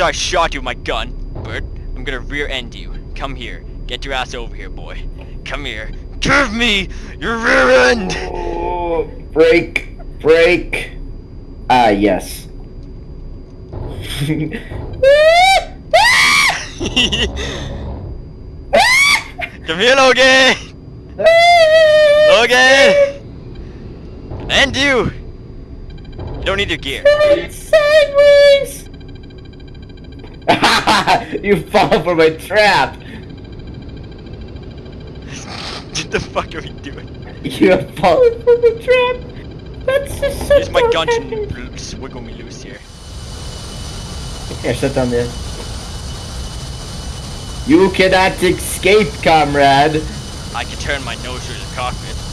I shot you with my gun, Bert. I'm gonna rear end you. Come here. Get your ass over here, boy. Come here. Give me your rear end! Oh, break, break. Ah, yes. Come here, Logan! Logan! And you! You don't need your gear. Sideways. you fall for my trap. what the fuck are we doing? You have fallen for the trap. That's just so Use my gun to wiggle me loose here. Here, sit down there. You cannot escape, comrade. I can turn my nose through the cockpit.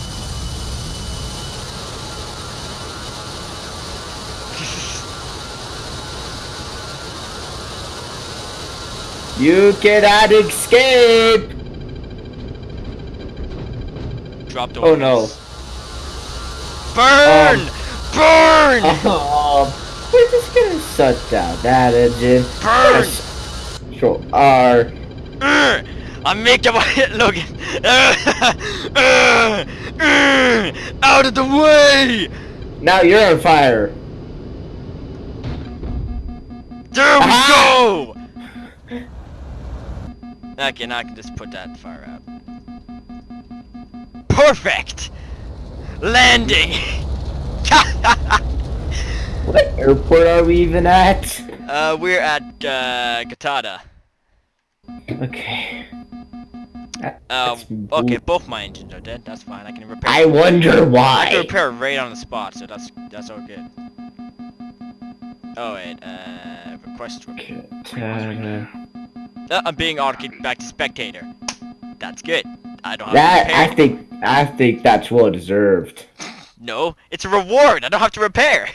You cannot escape. Dropped Oh no. Burn! Um, Burn! Oh, we're just gonna shut down that engine. Burn! Control R. Urgh! I'm making my hit, Logan. Urgh! Urgh! Urgh! Out of the way! Now you're on fire. There we Aha! go! Okay, now I can just put that fire out. Perfect! Landing! What airport are we even at? uh, we're at, uh, Gatada. Okay. Uh, okay, both my engines are dead. That's fine. I can repair. I wonder why. I can repair right on the spot, so that's that's all good. Oh wait, uh, request. Gatada. Uh, Uh, I'm being auto back to spectator. That's good. I don't have That to I think I think that's well deserved. No, it's a reward. I don't have to repair.